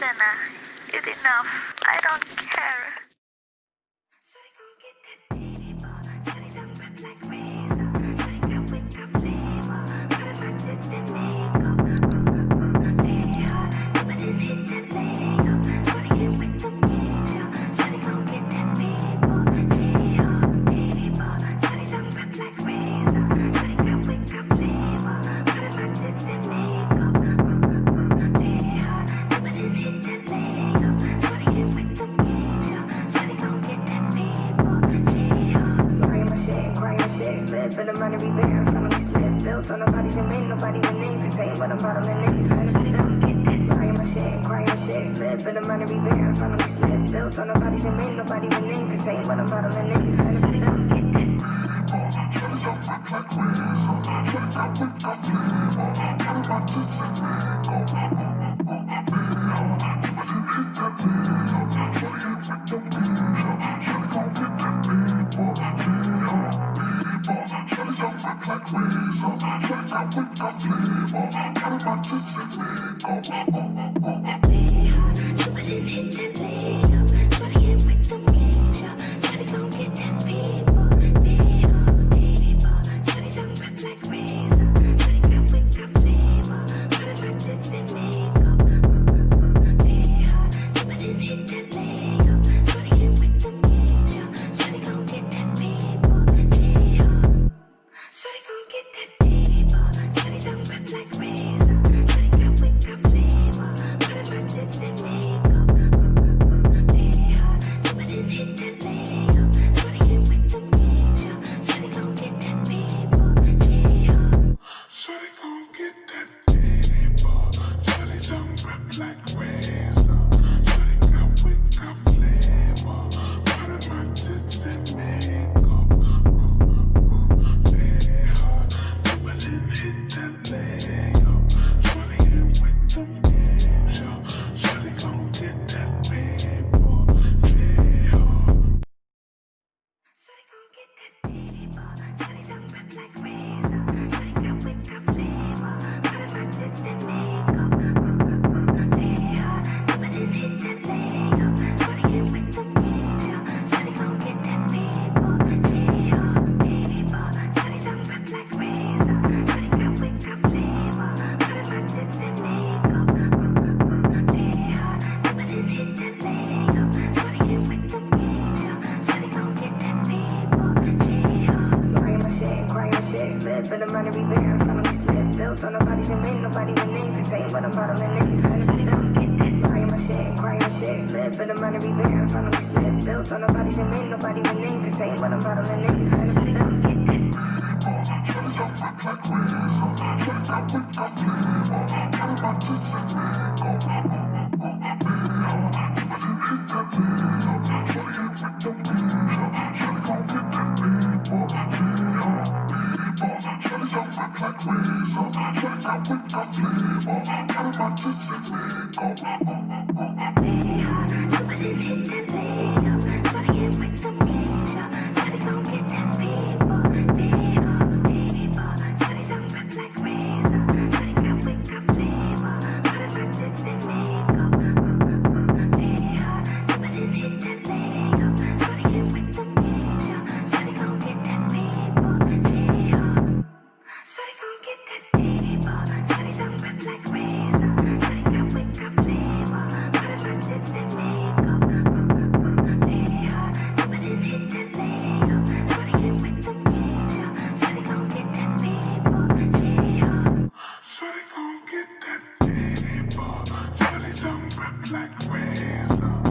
Susanna. It's enough. I don't care. For the money we bear. Finally slip. Built on nobody's in Nobody within. Contain what I'm bottling in. Crying my shit, crying my shit. Live for the money we bear. Finally slip. Built on nobody's in Nobody within. Contain what I'm bottling in. Shawty for the money we bear. Finally slip. Built on nobody's in Nobody within. Contain what I'm bottling in. Crying my shit, crying shit. Live the money we bear. Finally slip. Built on nobody's in Nobody within. Contain what I'm bottling in. Shawty don't rap like razor. Shawty got wick, got flavor. Part of my Somebody hit that lady up Yeah.